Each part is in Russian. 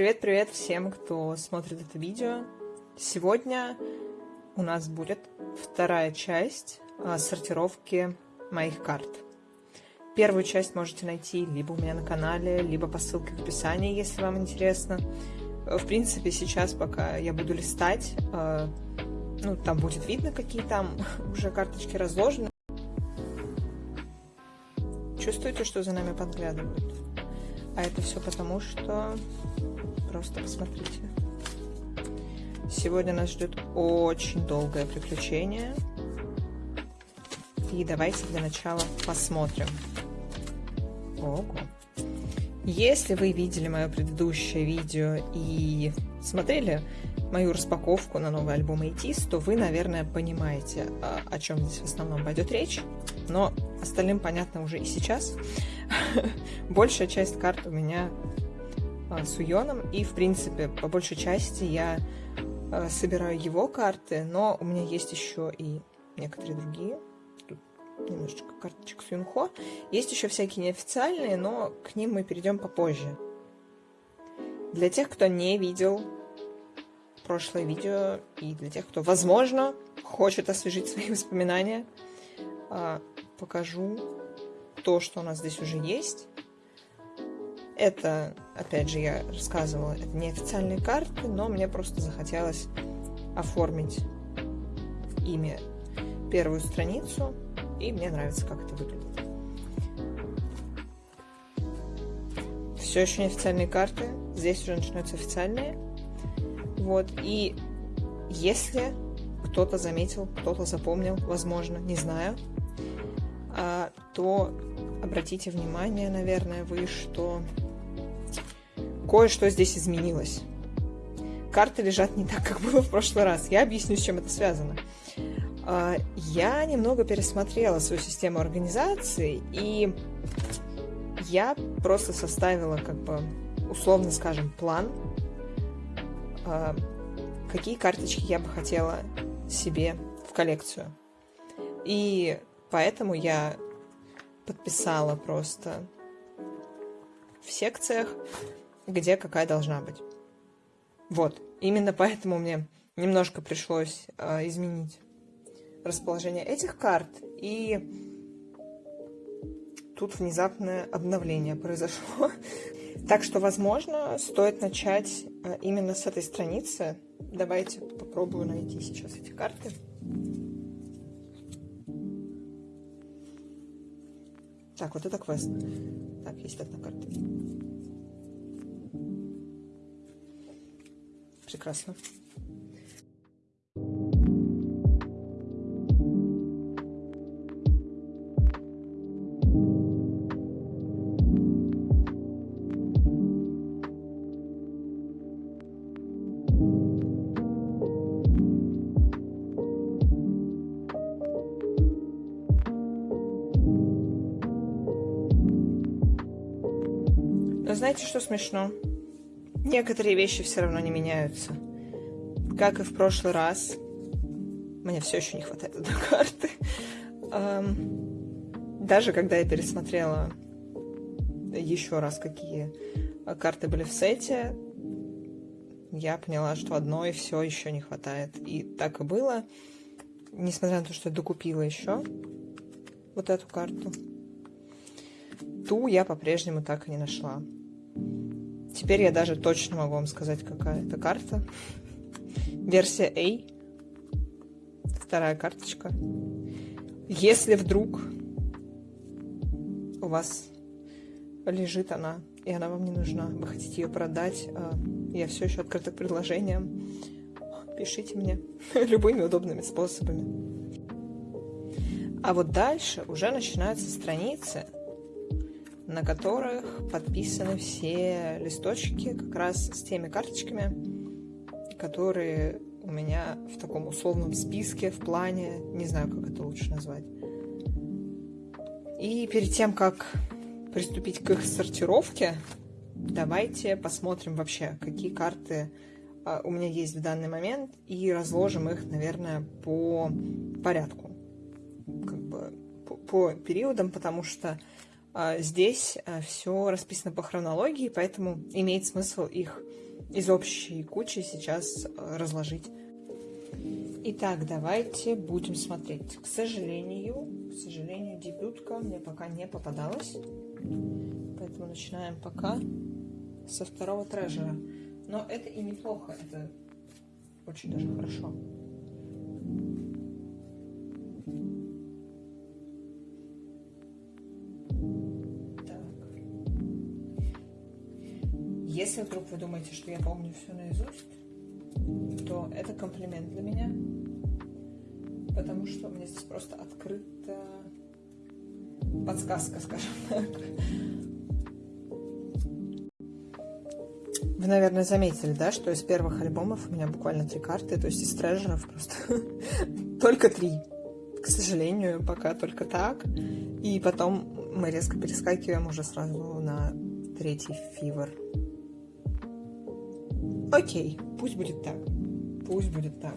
Привет-привет всем, кто смотрит это видео. Сегодня у нас будет вторая часть а, сортировки моих карт. Первую часть можете найти либо у меня на канале, либо по ссылке в описании, если вам интересно. В принципе, сейчас, пока я буду листать, а, ну, там будет видно, какие там уже карточки разложены. Чувствуете, что за нами подглядывают? А это все потому, что Просто посмотрите. Сегодня нас ждет очень долгое приключение. И давайте для начала посмотрим. Ого. Если вы видели мое предыдущее видео и смотрели мою распаковку на новый альбом ATEEZ, то вы, наверное, понимаете, а, о чем здесь в основном пойдет речь. Но остальным понятно уже и сейчас. Большая часть карт у меня а, с Уйоном, и, в принципе, по большей части я а, собираю его карты, но у меня есть еще и некоторые другие. Тут немножечко карточек с Юнхо. Есть еще всякие неофициальные, но к ним мы перейдем попозже. Для тех, кто не видел прошлое видео, и для тех, кто, возможно, хочет освежить свои воспоминания, а, покажу то, что у нас здесь уже есть. Это, опять же, я рассказывала, это не официальные карты, но мне просто захотелось оформить ими первую страницу, и мне нравится, как это выглядит. Все еще не официальные карты, здесь уже начинаются официальные. Вот, и если кто-то заметил, кто-то запомнил, возможно, не знаю, а, то обратите внимание, наверное, вы, что кое-что здесь изменилось. Карты лежат не так, как было в прошлый раз. Я объясню, с чем это связано. А, я немного пересмотрела свою систему организации, и я просто составила, как бы, условно скажем, план, а, какие карточки я бы хотела себе в коллекцию. И поэтому я подписала просто в секциях где какая должна быть. Вот, именно поэтому мне немножко пришлось э, изменить расположение этих карт, и тут внезапное обновление произошло. Так что, возможно, стоит начать э, именно с этой страницы. Давайте попробую найти сейчас эти карты. Так, вот это квест. Так, есть одна карта. Прекрасно. Знаете, что смешно? Некоторые вещи все равно не меняются. Как и в прошлый раз, мне все еще не хватает одной карты. Даже когда я пересмотрела еще раз, какие карты были в сете, я поняла, что одной все еще не хватает. И так и было. Несмотря на то, что я докупила еще вот эту карту, ту я по-прежнему так и не нашла. Теперь я даже точно могу вам сказать, какая это карта. Версия A. Вторая карточка. Если вдруг у вас лежит она, и она вам не нужна, вы хотите ее продать, а, я все еще открыта к предложениям, пишите мне любыми удобными способами. А вот дальше уже начинаются страницы, на которых подписаны все листочки как раз с теми карточками, которые у меня в таком условном списке, в плане, не знаю, как это лучше назвать. И перед тем, как приступить к их сортировке, давайте посмотрим вообще, какие карты а, у меня есть в данный момент, и разложим их, наверное, по порядку, как бы по, по периодам, потому что здесь а, все расписано по хронологии, поэтому имеет смысл их из общей кучи сейчас э, разложить. Итак, давайте будем смотреть. К сожалению, к сожалению, дебютка мне пока не попадалась. Поэтому начинаем пока со второго трежера. Но это и неплохо, это очень даже хорошо. Если вдруг вы думаете, что я помню все наизусть, то это комплимент для меня, потому что мне здесь просто открыта подсказка, скажем так. Вы, наверное, заметили, да, что из первых альбомов у меня буквально три карты, то есть из трежеров просто только три. К сожалению, пока только так. И потом мы резко перескакиваем уже сразу на третий фивер. Окей, пусть будет так. Пусть будет так.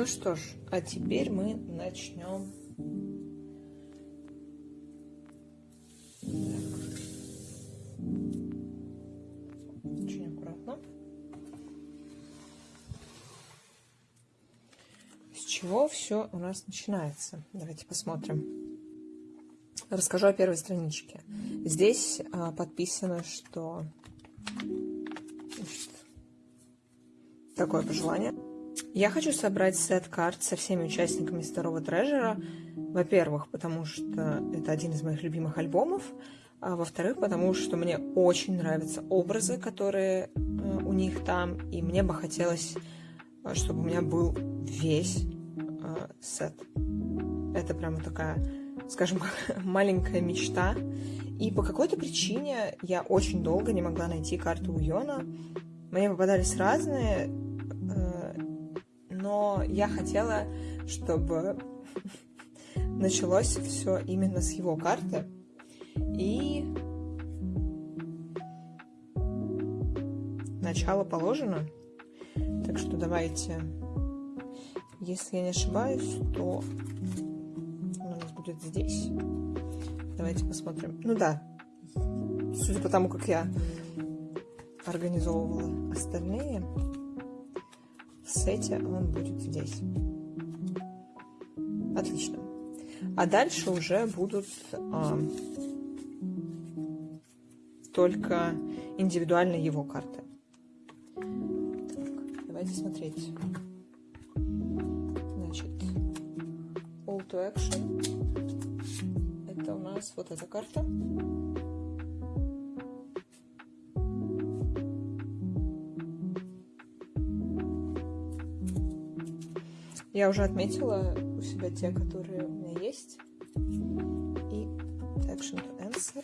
Ну что ж, а теперь мы начнем. Очень аккуратно. С чего все у нас начинается? Давайте посмотрим. Расскажу о первой страничке. Здесь а, подписано, что Значит, такое пожелание. Я хочу собрать сет карт со всеми участниками второго трежера. Во-первых, потому что это один из моих любимых альбомов. А во-вторых, потому что мне очень нравятся образы, которые э, у них там. И мне бы хотелось, э, чтобы у меня был весь э, сет. Это прямо такая, скажем, маленькая мечта. И по какой-то причине я очень долго не могла найти карту у Йона. Мне попадались разные, но я хотела, чтобы началось все именно с его карты. И начало положено. Так что давайте, если я не ошибаюсь, то у нас будет здесь. Давайте посмотрим. Ну да, судя по тому, как я организовывала остальные, сете он будет здесь. Отлично. А дальше уже будут а, только индивидуально его карты. Так, давайте смотреть. Значит, All to Action. Это у нас вот эта карта. Я уже отметила у себя те, которые у меня есть. И action to answer.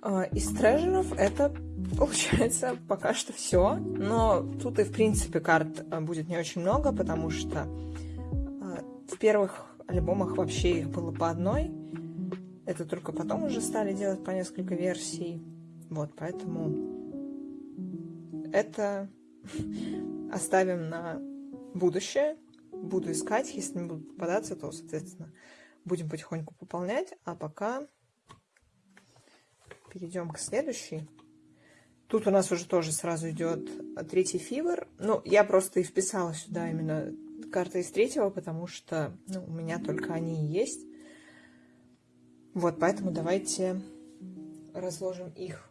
А, из трежеров это Получается, пока что все. Но тут и, в принципе, карт э, будет не очень много, потому что э, в первых альбомах вообще их было по одной. Это только потом уже стали делать по несколько версий. Вот, поэтому это оставим на будущее. Буду искать, если не будут попадаться, то, соответственно, будем потихоньку пополнять. А пока перейдем к следующей. Тут у нас уже тоже сразу идет третий фивер. Ну, я просто и вписала сюда именно карты из третьего, потому что ну, у меня только они и есть. Вот, поэтому давайте разложим их.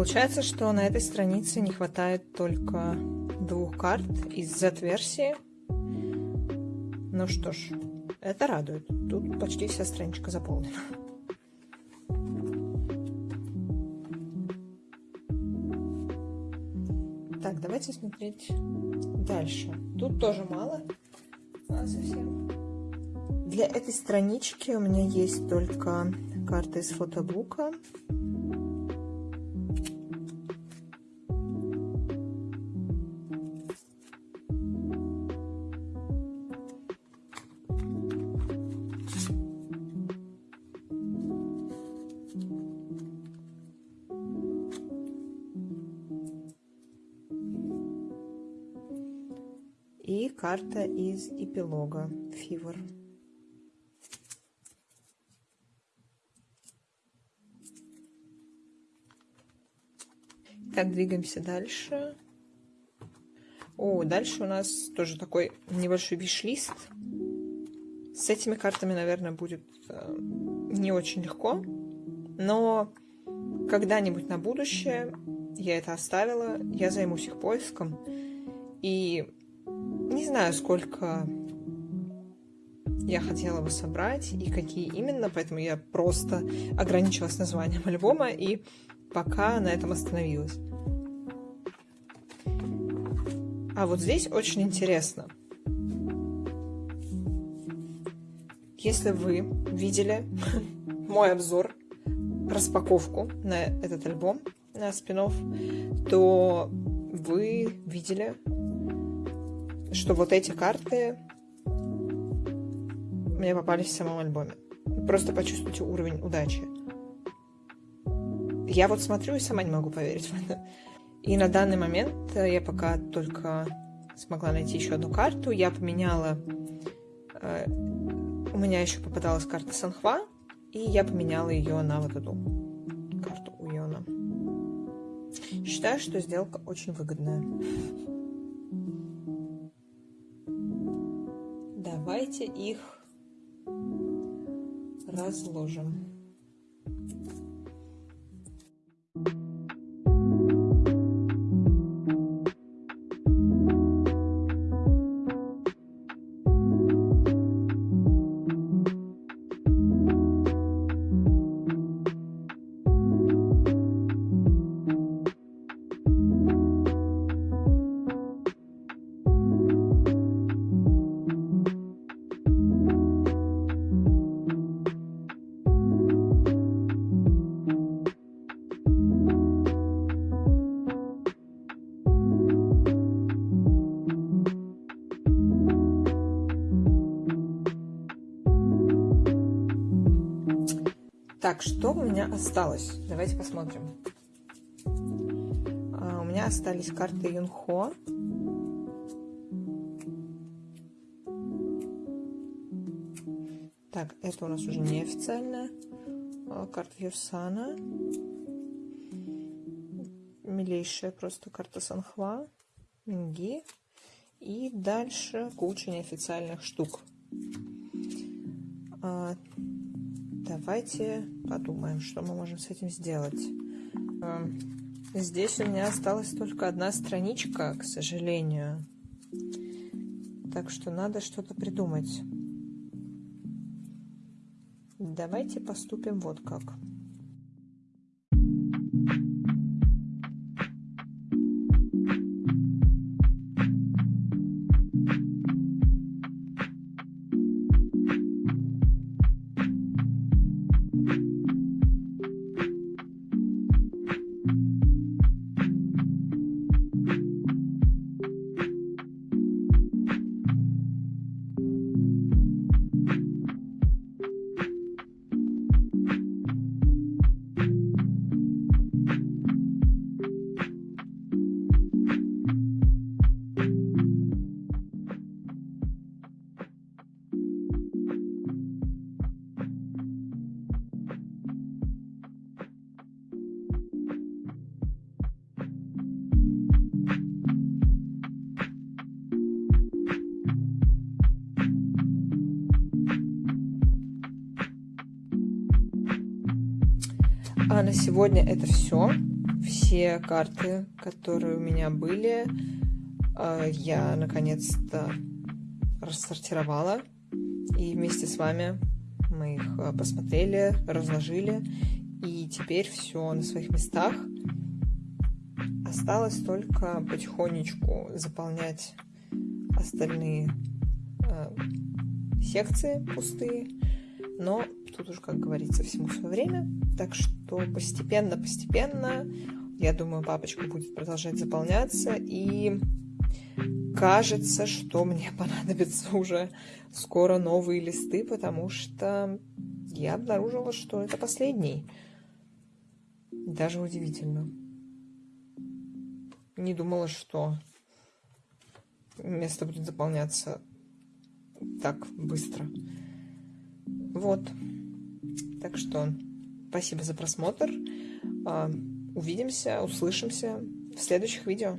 Получается, что на этой странице не хватает только двух карт из Z-версии. Ну что ж, это радует. Тут почти вся страничка заполнена. Так, давайте смотреть дальше. Тут тоже мало. А, совсем. Для этой странички у меня есть только карта из фотобука. Карта из эпилога Фивор. Так, двигаемся дальше. О, дальше у нас тоже такой небольшой виш-лист. С этими картами, наверное, будет э, не очень легко, но когда-нибудь на будущее я это оставила, я займусь их поиском. И не знаю, сколько я хотела бы собрать и какие именно, поэтому я просто ограничилась названием альбома и пока на этом остановилась. А вот здесь очень интересно. Если вы видели мой обзор, распаковку на этот альбом, на спинов, то вы видели что вот эти карты мне попались в самом альбоме. Просто почувствуйте уровень удачи. Я вот смотрю и сама не могу поверить в это. И на данный момент я пока только смогла найти еще одну карту. Я поменяла... Э, у меня еще попадалась карта Санхва, и я поменяла ее на вот эту карту Уйона. Считаю, что сделка очень выгодная. Давайте их разложим. Так, что у меня осталось? Давайте посмотрим. А, у меня остались карты Юнхо. Так, это у нас уже неофициальная а, карта Юрсана. Милейшая просто карта Санхва. Минги. И дальше куча неофициальных штук. А, давайте подумаем, что мы можем с этим сделать. А, здесь у меня осталась только одна страничка, к сожалению. Так что надо что-то придумать. Давайте поступим вот как. А на сегодня это все. Все карты, которые у меня были, а, я наконец-то рассортировала. И вместе с вами мы их а, посмотрели, разложили. И теперь все на своих местах. Осталось только потихонечку заполнять остальные э, секции пустые. Но тут уже, как говорится, всему свое время. Так что постепенно-постепенно, я думаю, папочка будет продолжать заполняться. И кажется, что мне понадобится уже скоро новые листы, потому что я обнаружила, что это последний. Даже удивительно. Не думала, что место будет заполняться так быстро. Вот. Так что спасибо за просмотр. А, увидимся, услышимся в следующих видео.